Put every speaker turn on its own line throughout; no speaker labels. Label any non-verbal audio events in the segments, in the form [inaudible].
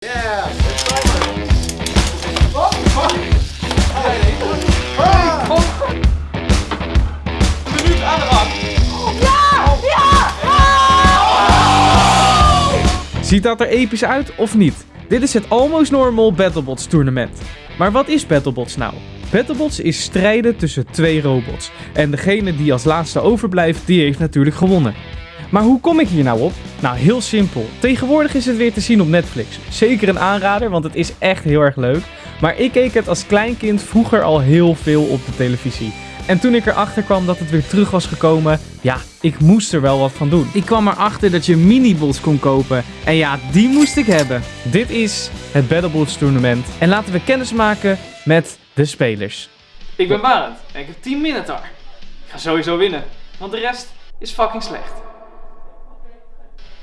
Gang.
Ziet dat er episch uit of niet? Dit is het Almost Normal Battlebots tournament. Maar wat is Battlebots nou? Battlebots is strijden tussen twee robots. En degene die als laatste overblijft, die heeft natuurlijk gewonnen. Maar hoe kom ik hier nou op? Nou, heel simpel. Tegenwoordig is het weer te zien op Netflix. Zeker een aanrader, want het is echt heel erg leuk. Maar ik keek het als kleinkind vroeger al heel veel op de televisie. En toen ik erachter kwam dat het weer terug was gekomen, ja, ik moest er wel wat van doen. Ik kwam erachter dat je minibots kon kopen. En ja, die moest ik hebben. Dit is het Battlebots tournament. En laten we kennis maken met de spelers.
Ik ben Barend en ik heb 10 Minotaur. Ik ga sowieso winnen, want de rest is fucking slecht.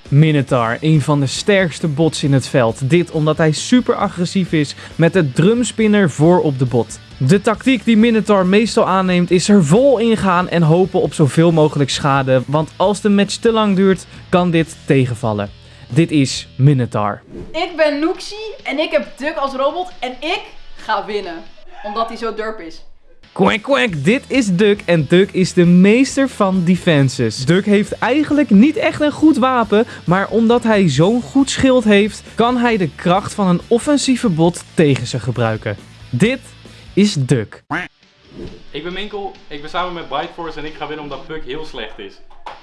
Minotaur, een van de sterkste bots in het veld. Dit omdat hij super agressief is met de drumspinner voor op de bot. De tactiek die Minotaur meestal aanneemt is er vol ingaan en hopen op zoveel mogelijk schade. Want als de match te lang duurt, kan dit tegenvallen. Dit is Minotaur.
Ik ben Noxie en ik heb Duck als robot en ik ga winnen. Omdat hij zo durp is.
Quack quack, dit is Duck en Duck is de meester van defenses. Duck heeft eigenlijk niet echt een goed wapen, maar omdat hij zo'n goed schild heeft, kan hij de kracht van een offensieve bot tegen ze gebruiken. Dit is Duck.
Ik ben Minkel, ik ben samen met Biteforce en ik ga winnen omdat Puck heel slecht is.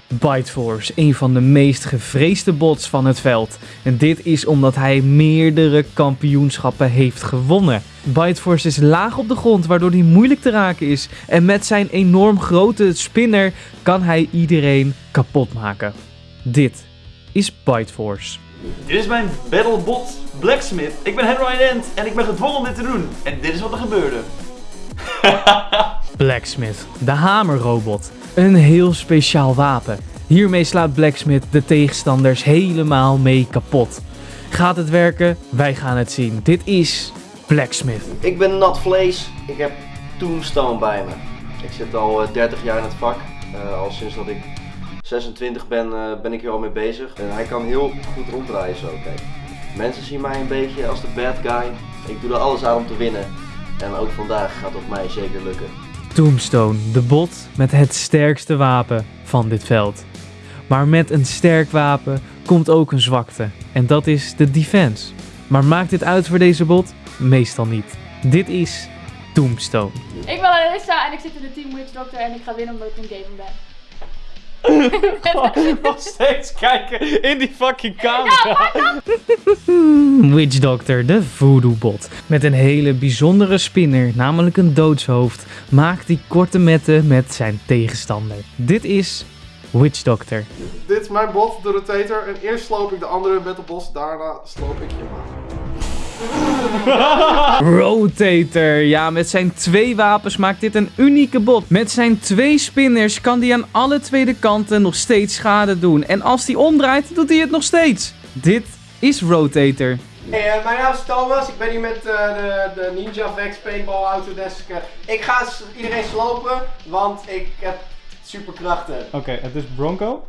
Biteforce, een van de meest gevreesde bots van het veld. En dit is omdat hij meerdere kampioenschappen heeft gewonnen. Biteforce is laag op de grond, waardoor hij moeilijk te raken is. En met zijn enorm grote spinner kan hij iedereen kapot maken. Dit is Biteforce.
Dit is mijn Battlebot Blacksmith. Ik ben Henry End en ik ben gedwongen om dit te doen. En dit is wat er gebeurde. [laughs]
Blacksmith, de hamerrobot. Een heel speciaal wapen. Hiermee slaat Blacksmith de tegenstanders helemaal mee kapot. Gaat het werken? Wij gaan het zien. Dit is Blacksmith.
Ik ben Nat Vlees. Ik heb Tombstone bij me. Ik zit al eh, 30 jaar in het vak. Eh, al sinds dat ik 26 ben, eh, ben ik hier al mee bezig. En hij kan heel goed ronddraaien zo. Kijk. Mensen zien mij een beetje als de bad guy. Ik doe er alles aan om te winnen. En ook vandaag gaat het mij zeker lukken.
Tombstone, de bot met het sterkste wapen van dit veld. Maar met een sterk wapen komt ook een zwakte. En dat is de defense. Maar maakt dit uit voor deze bot? Meestal niet. Dit is Tombstone.
Ik ben Alyssa en ik zit in de Team Witch Doctor en ik ga winnen omdat ik een gamer ben.
Nog steeds kijken in die fucking camera.
Witch Doctor, de voodoo bot. Met een hele bijzondere spinner, namelijk een doodshoofd, maakt die korte metten met zijn tegenstander. Dit is Witch Doctor.
Dit is mijn bot, de rotator. En eerst sloop ik de andere battleboss, daarna sloop ik je maag.
Rotator. Ja, met zijn twee wapens maakt dit een unieke bot. Met zijn twee spinners kan hij aan alle twee de kanten nog steeds schade doen. En als hij omdraait, doet hij het nog steeds. Dit is Rotator.
Hey, eh, mijn naam is Thomas. Ik ben hier met eh, de, de Ninja Vex Paintball Autodesk. ik ga iedereen slopen, want ik heb superkrachten.
Oké, het is Bronco.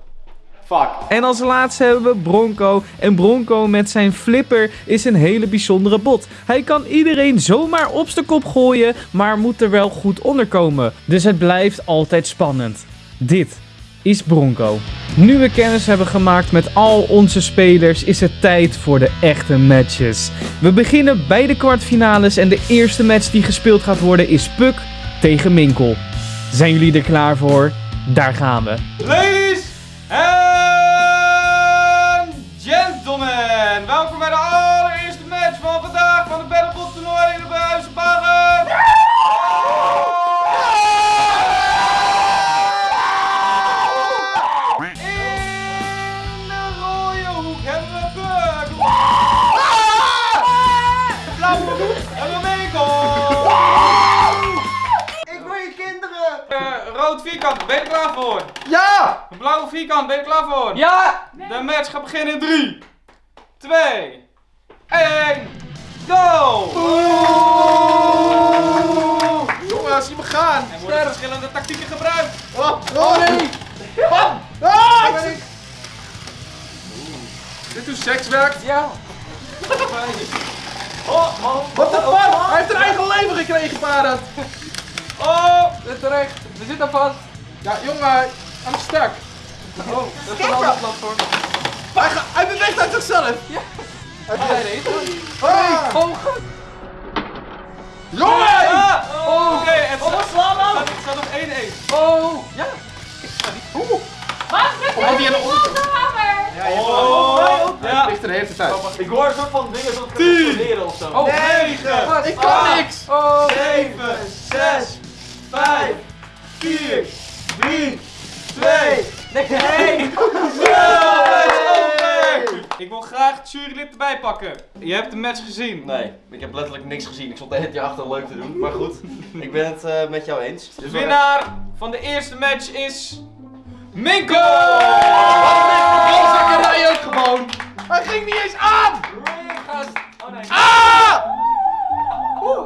Fuck.
En als laatste hebben we Bronco. En Bronco met zijn flipper is een hele bijzondere bot. Hij kan iedereen zomaar op zijn kop gooien, maar moet er wel goed onder komen. Dus het blijft altijd spannend. Dit is Bronco. Nu we kennis hebben gemaakt met al onze spelers, is het tijd voor de echte matches. We beginnen bij de kwartfinales en de eerste match die gespeeld gaat worden is Puck tegen Minkel. Zijn jullie er klaar voor? Daar gaan we.
Ladies and ben je er klaar voor?
Ja!
Blauwe vierkant, ben je er klaar voor?
Ja!
De match gaat beginnen in 3, 2, 1, go!
Jongens, zie me gaan!
Er worden verschillende tactieken gebruikt.
Oh, oh nee! Bam! Ah, ik ben ik. Dit hoe seks werkt?
Ja. Oh, man.
Wat de fuck? Hij heeft een eigen leven gekregen, Barend.
Oh.
Zit terecht. We zitten vast. Ja, jongen. I'm stuck. Oh, dat is een ander platform. Hij, ga- hij beweegt uit zichzelf. Ja. Hij beweegt. Ah. Oh, god. Jongen!
Ah.
Oh.
Oké, het
Oh, wat slaan nou?
staat- het staat op 1-1.
Oh, ja. Oeh.
Waarom drukt
Oh, die hebben ons-
hamer?
Ja, je
Oh.
Hij
Ja.
vliegt er de hele tijd.
Ik hoor een soort van dingen zoals leren of zo.
Oh,
Negen.
Wat? Ik kan niks. Oh.
7, 6, 5, 4, 3, 2, 1. Ik wil graag het jurylid erbij pakken. Je hebt de match gezien.
Nee, ik heb letterlijk niks gezien. Ik stond de hele tijd achter leuk te doen. Maar goed, ik ben het eh, met jou eens.
De winnaar van de eerste match is... Minko!
Zakkerij ook gewoon. Hij ging niet eens aan.
Oh nee.
Ah!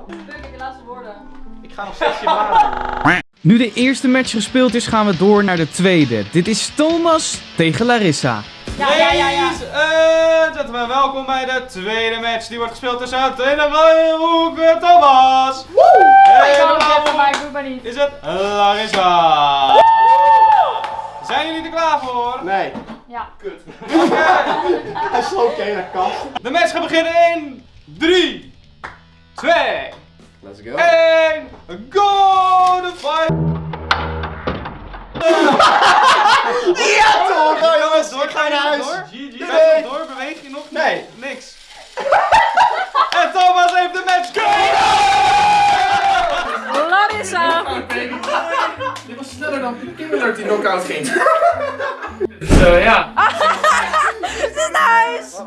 Druk ik de laatste woorden.
Ik ga nog steeds je maken.
Nu de eerste match gespeeld is, gaan we door naar de tweede. Dit is Thomas tegen Larissa.
Ja, ja, ja, ja.
Ladies gentlemen, welkom bij de tweede match. Die wordt gespeeld tussen rode hoek en Thomas.
Ik
En
kan
de
het
blauwe
even, maar
hoek
ik doe het maar niet.
is het Larissa. Zijn jullie er klaar voor?
Nee.
Ja.
Oké.
Hij sloopt hele kast.
De match gaat beginnen in 3, 2,
Let's go.
1, go! De fight!
Ja toch!
Ga je
jongens,
door? Ga je
naar huis.
door?
GG.
Ga je nog door? Beweeg je nog?
Nee.
Niks. [laughs] En Thomas heeft de match
Larissa.
Dit was sneller dan Kimmeler die knock-out ging. [laughs]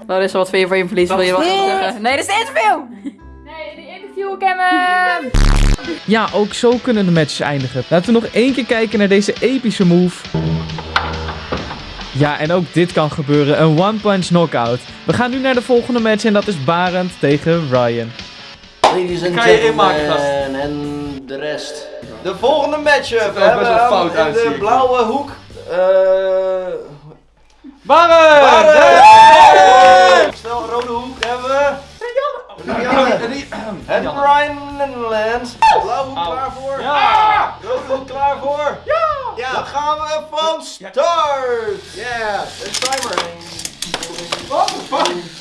Larissa, wat vind je van je verlies? Wil je wat zeggen? Nee, dit is de interview. Ik heb hem.
Ja, ook zo kunnen de matches eindigen. Laten we nog één keer kijken naar deze epische move. Ja, en ook dit kan gebeuren. Een one-punch knockout. We gaan nu naar de volgende match en dat is Barend tegen Ryan.
Ladies and
Kan je inmaken, gast.
gentlemen en de rest. De volgende matchup.
er ook
We
best
hebben
wel
aan
fout
in
uit, zie
de blauwe hoek. eh
Barren!
Barren! Snel, rode hoek. Land. Blauwe hoek klaar voor.
Ja!
Hoek klaar voor. Ja! Dan gaan we van start. Yeah, de timer.
What the fuck?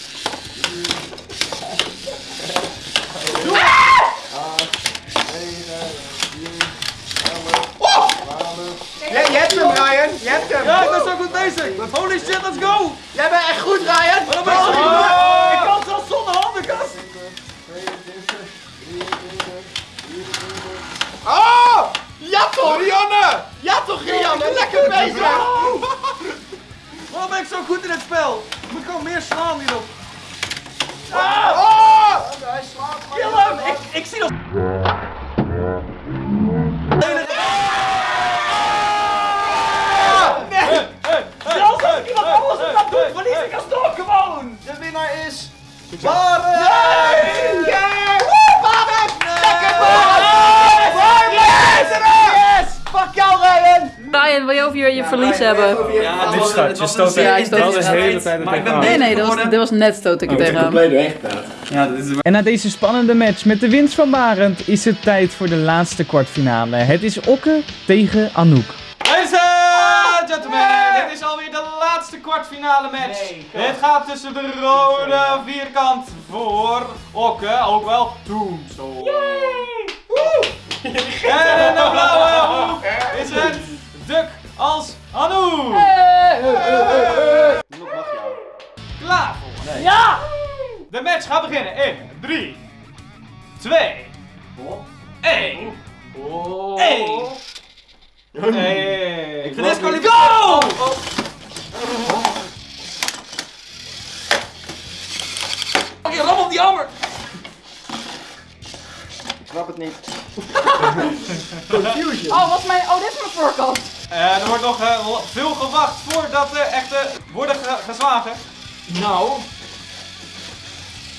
Ja, je hebt hem, Ryan. Je hebt hem.
Ja, ik ben zo goed bezig. Holy shit, let's go!
Jij bent echt goed, Ryan. Ja toch, Rianne! Ja toch, Rianne? Lekker bezig!
Waarom ben ik zo goed in het spel? Ik moet gewoon meer slaan hierop.
Oh! Hij slaat maar.
Kill hem! Ik, ik zie nog... Zelfs als ik iemand anders op dat doe, verlies ik alsnog gewoon!
De winnaar is. Barren!
Yeah! Woe, Barend! Lekker, Barend! Yes! Fuck jou, Ryan,
wil je over je, je verlies hebben?
Ja,
dit is dat, je stoot
Ja, hij stoot
Dat is
er
de hele tijd
Nee, nee, dat was,
geworden.
dit was net stoot ik er tegen hem.
Ja, dit is
En na deze spannende match met de winst van Barend is het tijd voor de laatste kwartfinale. Het is Okke tegen Anouk.
Ladies and gentlemen, dit is alweer de laatste kwartfinale match. Dit gaat tussen de rode vierkant voor Okke, ook wel Tombstone. [laughs] En de blauwe hoek is het Duk als Anouk.
Nog mag jou.
Klaar voor?
Nee.
Ja!
De match gaat beginnen in 3, 2, 1. 1. Hey.
Ik Go! Oké, ram op die hammer!
Ik snap het niet. [laughs]
Oh, wat is mijn... Oh, dit is mijn voorkant.
Eh, er wordt nog eh, veel gewacht voordat de echte worden ge- geslagen.
Nou.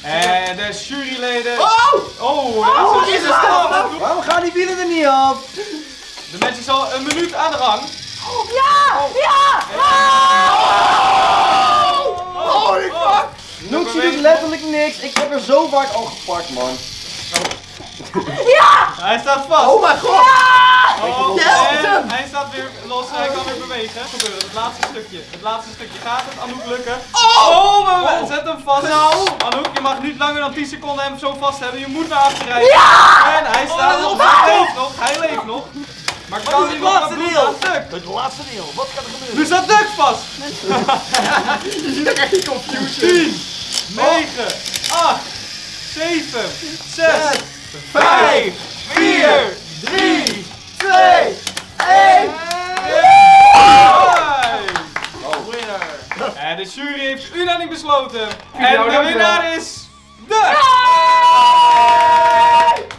En de juryleden.
Oh!
Oh,
Oh,
dat is
is
een
het
spannend.
Waarom gaan die wielen er niet af?
De match is al een minuut aan de gang.
Ja! Ja!
Holy fuck!
Noxie doet letterlijk niks. Ik heb er zo vaak al gepakt, man.
Hij staat vast.
Oh mijn god!
Oh, en hij staat weer los, hij kan weer bewegen. Gebeuren, het laatste stukje. Het laatste stukje gaat het Anouk lukken. Oh, we zet hem vast. Anouk, je mag niet langer dan 10 seconden hem zo vast hebben. Je moet naar achter rijden. En hij staat nog, hij leeft nog, hij leeft nog. Maar kan
is
hij
het
nog
laatste deel? Het laatste deel, wat gaat er gebeuren?
Nu staat Duck vast. [laughs]
Je ziet ook echt die confusion.
10, 9, 8, 7, 6, 5, 4, 3,
2, 1.
Oh, winner.
En de jury heeft unaniem besloten. En de winnaar is Duck.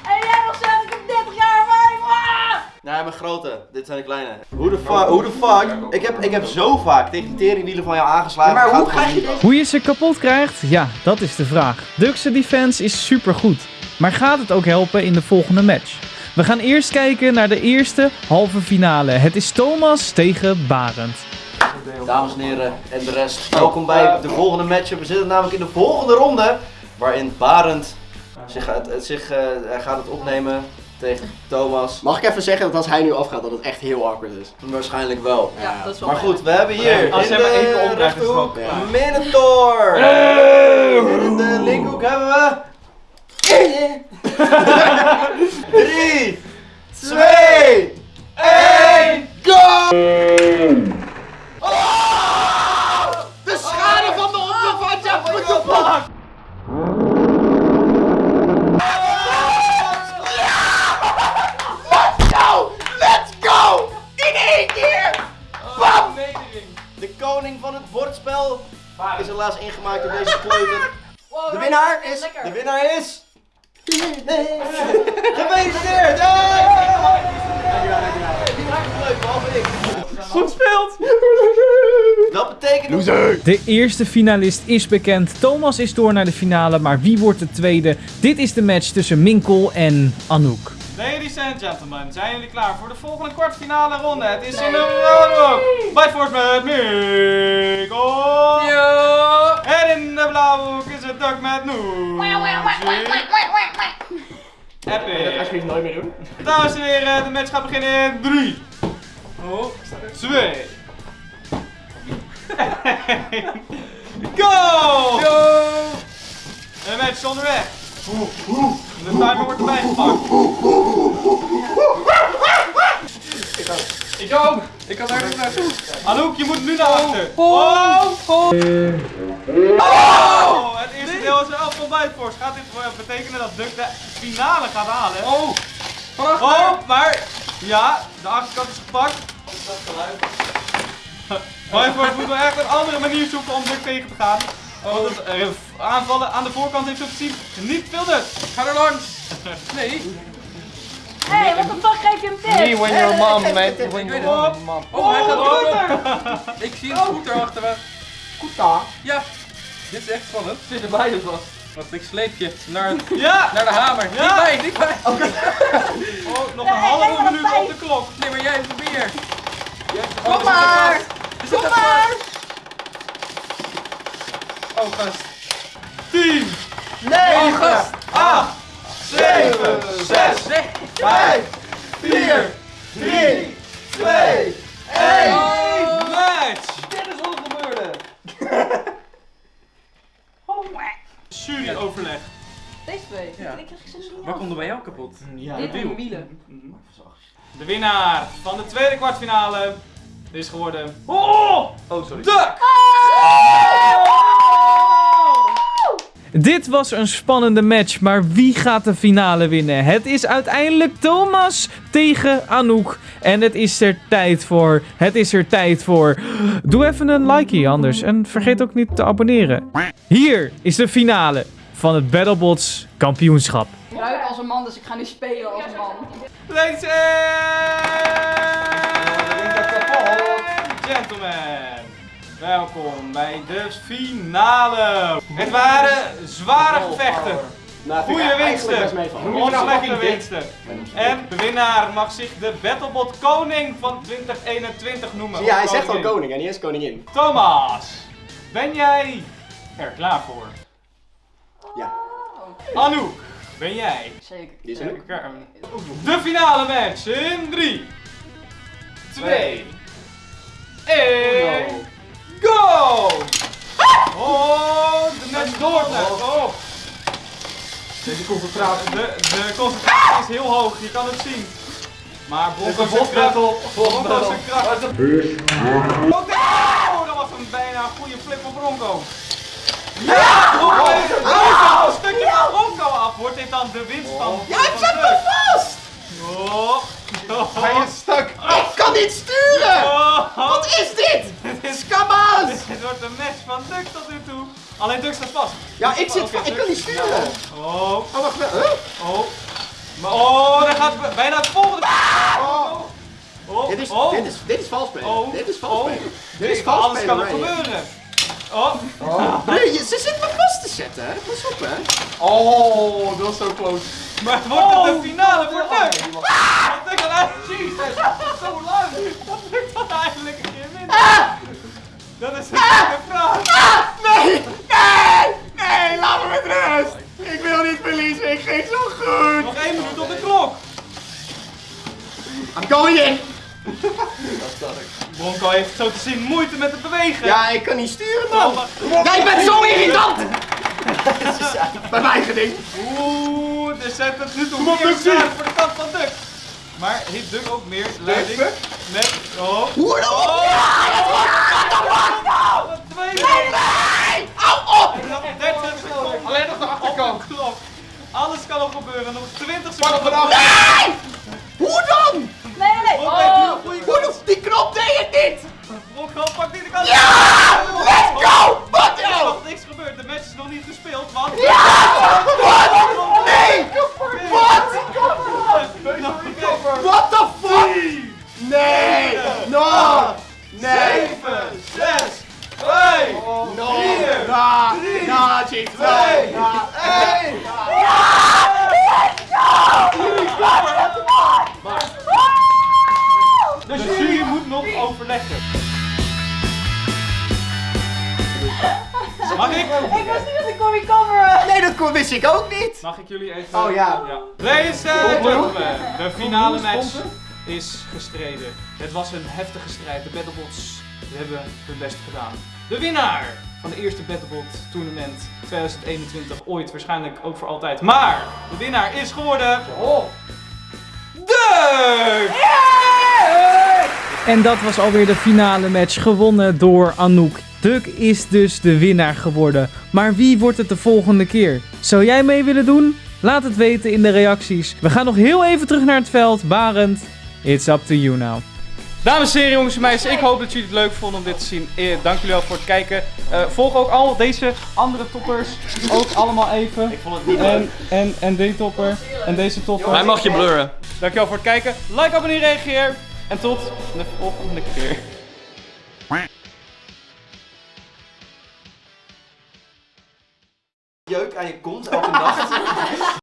En jij nog zegt, ik heb 30 jaar ervaring. Ah!
Nee, mijn grote. Dit zijn de kleine. Hoe de fuck? Hoe de fuck? Ik heb, ik heb zo vaak tegen die teringwielen van jou aangeslagen.
Maar hoe krijg je deze?
Hoe je ze kapot krijgt? Ja, dat is de vraag. Duck's defense is supergoed. Maar gaat het ook helpen in de volgende match? We gaan eerst kijken naar de eerste halve finale. Het is Thomas tegen Barend.
Dames en heren en de rest, welkom bij de volgende matchup. We zitten namelijk in de volgende ronde, waarin Barend zich, gaat- het, zich, eh, gaat het opnemen tegen Thomas.
Mag ik even zeggen dat als hij nu afgaat dat het echt heel awkward is?
Waarschijnlijk wel.
Ja, dat is wel
Maar goed, we hebben hier
Als
in de rechterhoek
klaar.
Minotaur. En in de linkerhoek hebben we... 3, 2, 1,
De
eerste finalist is bekend. Thomas is door naar de finale, maar wie wordt de tweede? Dit is de match tussen Minkel en Anouk.
Ladies and gentlemen, zijn jullie klaar voor de volgende kwartfinale ronde? Het is in de roodhoek. Bij Force met Mikkel. En in de blauwe hoek is het Duck met Noe. Epic.
Alsjeblieft nooit meer doen.
Dames en heren, de match gaat beginnen in 3, 2, [laughs] Go! De match is onderweg. De timer wordt erbij gepakt.
Ik ook. Ik kan daar niet naartoe.
Anouk, je moet nu naar achter. Oh! Oh! Het eerste deel is er af van Buitenforce. Gaat dit wel betekenen dat Duck de finale gaat halen?
Oh. Vanaf
Oh, maar ja, de achterkant is gepakt. [laughs] Buitenforce moet wel echt een andere manier zoeken om Duck tegen te gaan. Want het eh, aanvallen aan de voorkant heeft gezien niet veel nut.
Ga er langs. Nee.
Hey, wat de fuck geef je hem dit?
Me when your mom, man. When
your
mom. Oh, hij gaat ook op. Ik zie een scooter achter me.
Kuta.
Ja. Dit is echt spannend. Zit erbij dus vast. Wacht, ik sleep je naar,
Ja!
naar de hamer.
Ja.
Dichtbij, dichtbij.
Oh, nog een
Nee,
halve minuut op de klok.
Nee, maar jij probeer.
Kom maar! Kom maar!
Oh, gast.
10,
Nee!
Oh, gast.
8, 7, 6,
Nee.
5,
4, 3, 2, 1.
match!
Dit is wat er gebeurde. [laughs]
Jury overleg.
Deze twee.
Ja.
Ik krijg zo niet
Wat komt er bij jou kapot?
Ja,
Dit en wielen.
De winnaar van de tweede kwartfinale is geworden. Oh!
Oh, sorry.
Duck!
Dit was een spannende match, maar wie gaat de finale winnen? Het is uiteindelijk Thomas tegen Anouk. En het is er tijd voor. Het is er tijd voor. Doe even een likeie anders. En vergeet ook niet te abonneren. Hier is de finale van het Battlebots kampioenschap.
Ik ruik als een man, dus ik ga nu spelen als een man.
And gentlemen, welkom bij de finale. Het waren zware gevechten,
Nou,
goede winsten, ontslechte winsten. En de winnaar mag zich de Battlebot Koning van 2021 noemen.
Je, hij zegt al koning en niet eens koningin.
Thomas, ben jij er klaar voor?
Ja.
Anouk, ben jij
Zeker.
Die is er
de finale match in 3, 2,
Deze concentratie.
De, de concentratie is heel hoog, je kan het zien. Maar Bronco zijn kracht. Bronco zijn kracht. Oh, dat was een bijna een goede flip van Bronco. Ja! Bronco Bronco een stukje van Bronco af. Wordt dit dan de winststand? Ja, ik zet me vast! Oh.
Hij is stuk. Ik kan niet sturen! Wat is dit?
Dit is
Skama's! [laughs]
Dit wordt een match van Dux tot nu toe. Alleen Dux staat vast.
Ja, ik zit vast. Ik kan niet sturen.
Oh,
Oh, wacht. Huh?
oh. Maar, oh, daar gaat bijna het volgende.
Oh.
Oh,
Dit is,
oh.
dit is, dit is vals spelen.
Oh.
Dit is vals
Oh.
spelen. Dit is vals
Alles kan er gebeuren. Oh,
Nee, je- ze zit me vast te zetten. hè. Pas op, hè.
Oh, dat was zo close.
maar het wordt het de finale voor. Want Dux gaat eigenlijk... Jezus, zo lang. Dat Dux dan eindelijk een keer wint. Dat is een goede vraag.
Nee! Nee! Nee, laat me met rust! Ik wil niet verliezen, ik ging zo goed!
Nog één minuut op de klok.
I'm going in!
Bronco heeft zo te zien moeite met het bewegen.
Ja, ik kan niet sturen, man! Jij bent zo irritant! [laughs] Bij mijn eigen ding.
Oeh, er zet het nu
Duxie.
zwaar voor de kant van Dux. Maar heeft Dux ook meer leiding met... Oh.
Hoe dan?
Oh, oh, oh, twee Nee,
Nee! Hou op!
30 seconden.
Alleen nog de achterkant.
Op de klok. Alles kan nog gebeuren. Nog 20
Pak hem
seconden.
vanaf.
Nee! Hoe dan? [laughs]
Mag ik?
Ik wist niet dat ik kon recoveren.
Nee, dat kon- wist ik ook niet!
Mag ik jullie even...
Oh ja.
Ladies and gentlemen, de finale match is gestreden. Het was een heftige strijd. De Battlebots hebben hun best gedaan. De winnaar van de eerste Battlebot tournament 2021, ooit waarschijnlijk ook voor altijd. Maar de winnaar is geworden... De!
En dat was alweer de finale match gewonnen door Anouk. Duk is dus de winnaar geworden. Maar wie wordt het de volgende keer? Zou jij mee willen doen? Laat het weten in de reacties. We gaan nog heel even terug naar het veld. Barend, it's up to you now.
Dames en heren, jongens en meisjes, ik hoop dat jullie het leuk vonden om dit te zien. Eh, dank jullie wel voor het kijken. Eh, volg ook al deze andere toppers ook allemaal even. Ik vond het niet en, en, en die topper en deze topper.
Mij mag je blurren.
Dankjewel voor het kijken. Like, abonneer, reageer. En tot de volgende keer.
jeuk aan je kont elke nacht. [laughs]